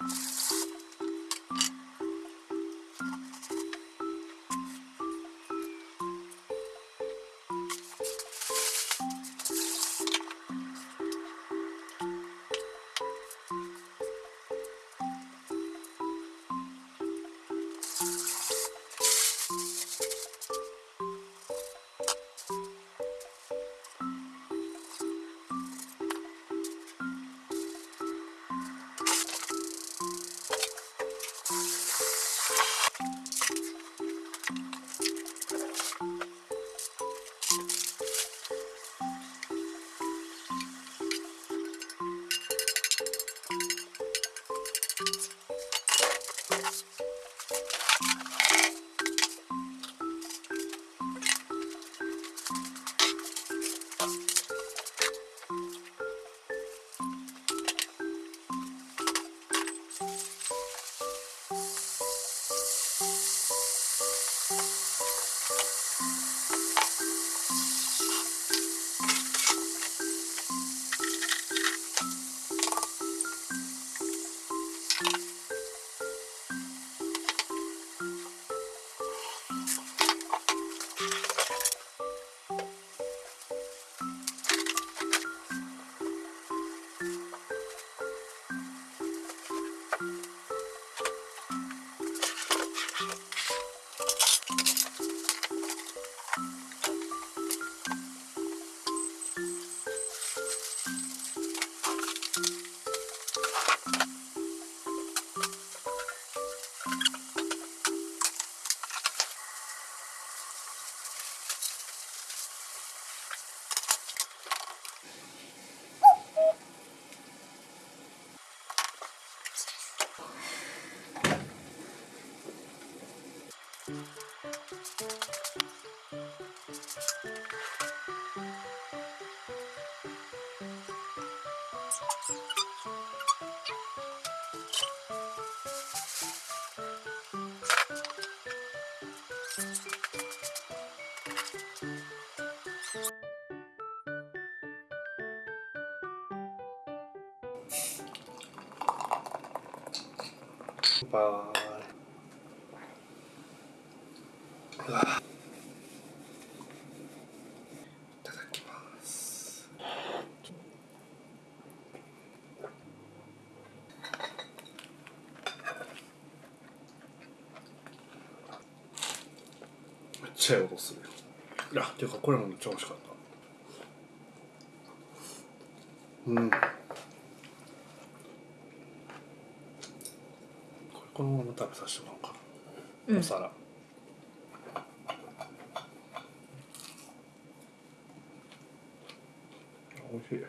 you バイうわいただきます。めっちゃいい音するいやていうかこれもめっちゃ美味しかった。うん。これこのまま食べさせてもらおうか、うんお皿。美味しい。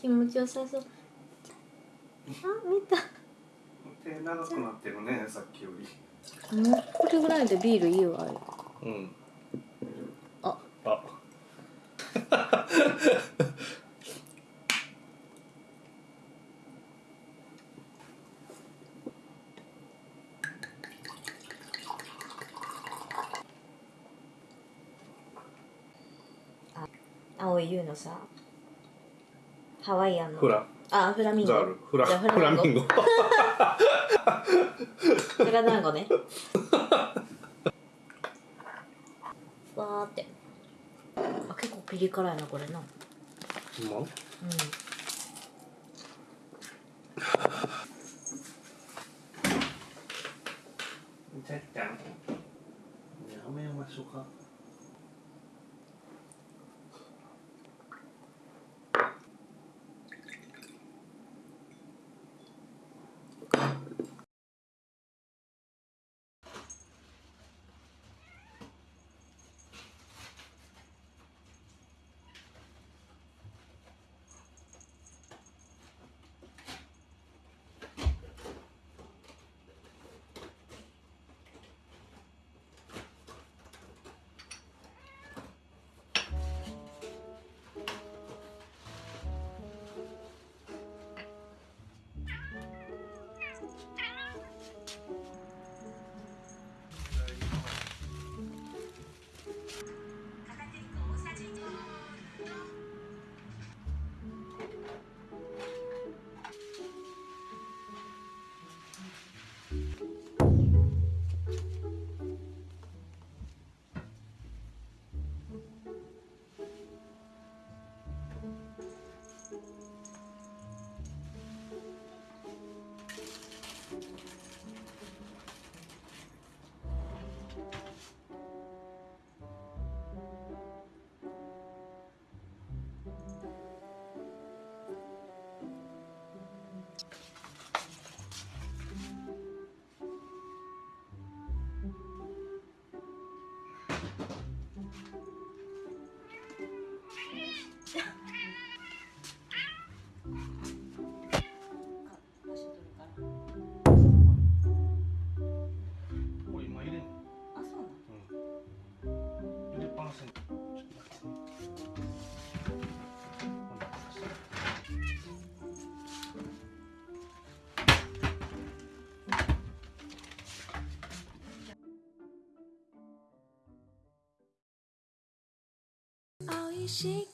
気持ちよさそう。あ見た。手長くなってるねさっきより。もうこれぐらいでビールいいわ。うん。あ。あ。青い優のさハワイアンの。フラ。あフラミンゴ。ザールフラ。フラミンゴ。フラ団子 ねわーって。あ結構ピリ辛いなこれな。うんうまちゃっちゃんやめましょうか美味しくな